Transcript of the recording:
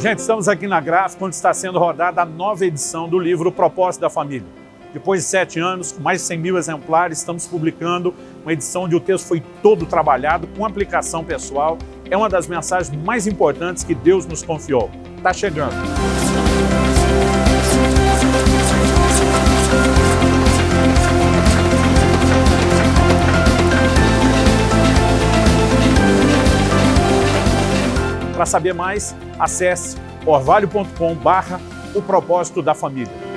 Gente, estamos aqui na gráfica onde está sendo rodada a nova edição do livro Propósito da Família. Depois de sete anos, com mais de 100 mil exemplares, estamos publicando uma edição onde o texto foi todo trabalhado com aplicação pessoal. É uma das mensagens mais importantes que Deus nos confiou. Está chegando. Para saber mais, acesse orvalho.com barra o propósito da família.